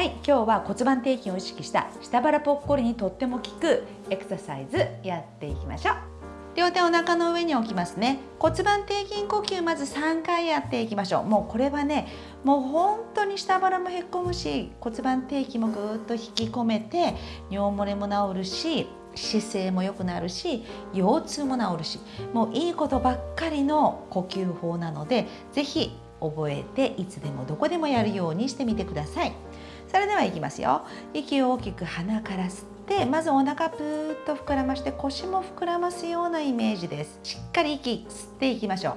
はい今日は骨盤底筋を意識した下腹ぽっこりにとっても効くエクササイズやっていきましょう。両手お腹の上に置きますね。骨盤底筋呼吸まず3回やっていきましょう。もうこれはねもう本当に下腹もへっこむし骨盤底筋もぐーっと引き込めて尿漏れも治るし姿勢も良くなるし腰痛も治るしもういいことばっかりの呼吸法なので是非覚えていつでもどこでもやるようにしてみてください。それではいきますよ。息を大きく鼻から吸ってまずお腹ぷーっと膨らまして腰も膨らますようなイメージです。しっかり息吸っていきましょう。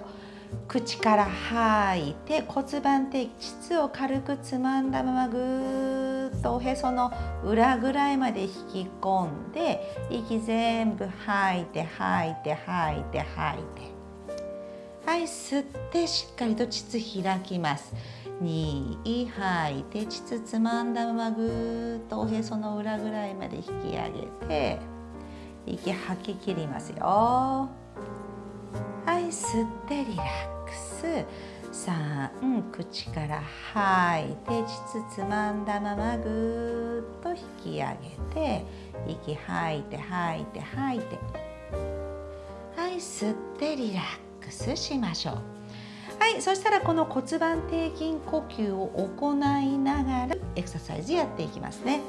口から吐いて骨盤底膣を軽くつまんだままぐーっとおへその裏ぐらいまで引き込んで息全部吐いて吐いて吐いて吐いて。はい吸ってしっかりと膣開きます。2吐いて膣つまんだままぐーっとおへその裏ぐらいまで引き上げて息吐き切りますよ。はい吸ってリラックス。3口から吐いて膣つまんだままぐーっと引き上げて息吐いて吐いて吐いて。はい吸ってリラックス。しましょう。はいそしたらこの骨盤底筋呼吸を行いながらエクササイズやっていきますね。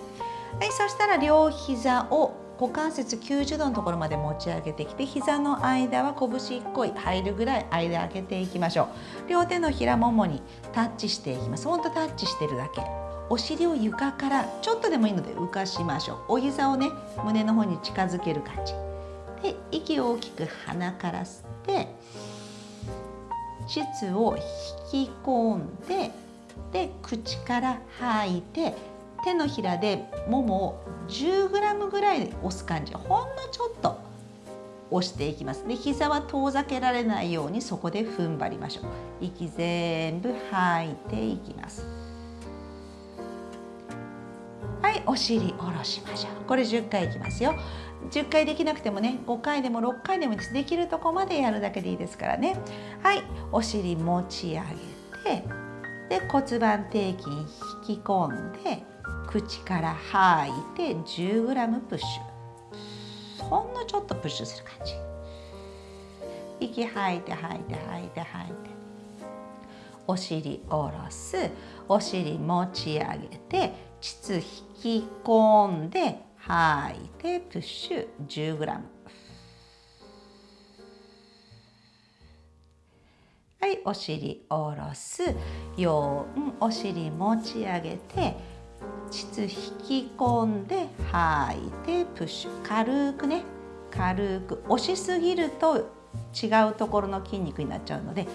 はいそしたら両膝を股関節90度のところまで持ち上げてきて膝の間は拳1個入るぐらい間開けていきましょう。両手のひらももにタッチしていきます。ほんとタッチしてるだけ。お尻を床からちょっとでもいいので浮かしましょう。お膝をね胸の方に近づける感じ。で息を大きく鼻から吸って膣を引き込んでで口から吐いて手のひらでももを 10g ぐらい押す感じ。ほんのちょっと押していきます。で膝は遠ざけられないようにそこで踏ん張りましょう。息全部吐いていきます。お尻下ろしましょう。これ10回いきますよ。10回できなくてもね5回でも6回でもできるとこまでやるだけでいいですからね。はい。お尻持ち上げてで骨盤底筋引き込んで口から吐いて 10g プッシュ。ほんのちょっとプッシュする感じ。息吐いて吐いて吐いて吐いて。お尻下ろす。お尻持ち上げて膣引き込んで吐い。てプッシュ 10g はい。お尻下ろす4お尻持ち上げて膣引き込んで吐い。てプッシュ軽くね軽く押しすぎると違うところの筋肉になっちゃうので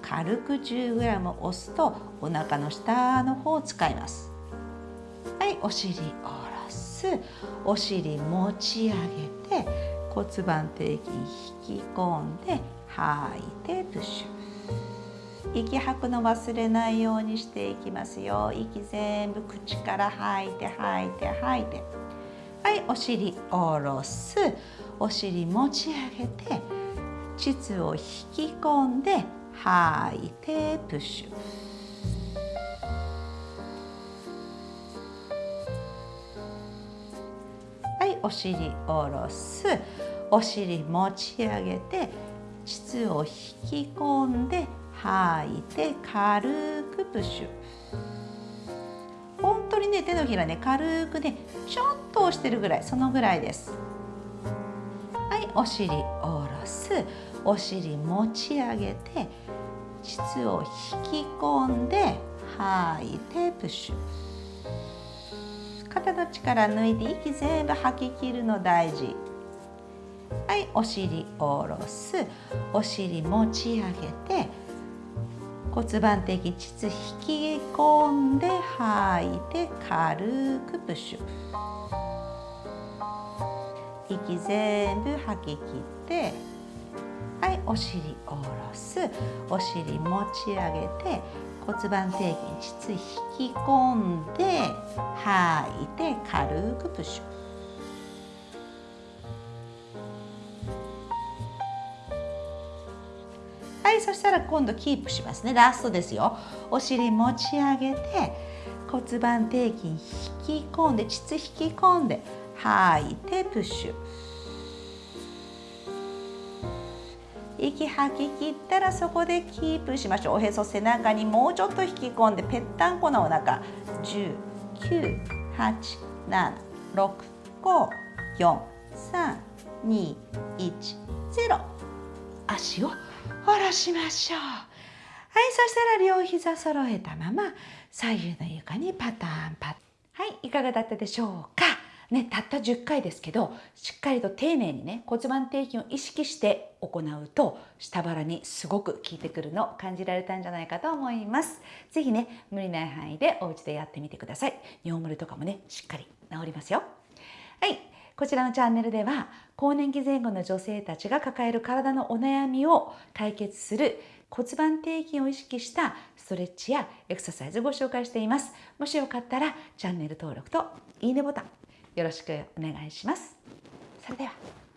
軽く 10g 押すとお腹の下の方を使います。はいお尻下ろす。お尻持ち上げて骨盤底筋引き込んで吐いてプッシュ。息吐くの忘れないようにしていきますよ。息全部口から吐いて吐いて吐いて。はいお尻下ろす。お尻持ち上げて膣を引き込んで吐いてプッシュ。お尻下ろす。お尻持ち上げて膣を引き込んで吐いて軽くプッシュ。本当にね手のひらね軽くねちょっと押してるぐらいそのぐらいです。はいお尻下ろす。お尻持ち上げて膣を引き込んで吐いてプッシュ。肩の力抜いて息全部吐き切るの大事。はいお尻下ろす。お尻持ち上げて骨盤的膣引き込んで吐いて軽くプッシュ息全部吐き切ってはいお尻下ろす。お尻持ち上げて骨盤底筋膣引き込んで吐いて軽くプッシュ。はいそしたら今度キープしますね。ラストですよ。お尻持ち上げて骨盤底筋引き込んで膣引き込んで吐いてプッシュ。息吐き切ったらそこでキープしましょう。おへそ背中にもうちょっと引き込んでぺったんこなお腹。10 9 8 7 6 5 4 3 2 1 0足を下ろしましょう。はいそしたら両膝揃えたまま左右の床にパターンパッはいいかがだったでしょうか。ね、たった10回ですけどしっかりと丁寧にね骨盤底筋を意識して行うと下腹にすごく効いてくるのを感じられたんじゃないかと思います。是非ね無理ない範囲でお家でやってみてください。尿漏れとかもねしっかり治りますよ。はいこちらのチャンネルでは更年期前後の女性たちが抱える体のお悩みを解決する骨盤底筋を意識したストレッチやエクササイズをご紹介しています。もしよかったらチャンネル登録といいねボタンよろしくお願いします。それでは。